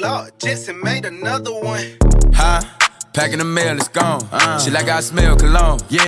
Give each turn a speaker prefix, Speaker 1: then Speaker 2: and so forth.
Speaker 1: Lord, Jetson made another one.
Speaker 2: Huh? Packing the mail, it's gone. Uh, she like I smell cologne. Yeah.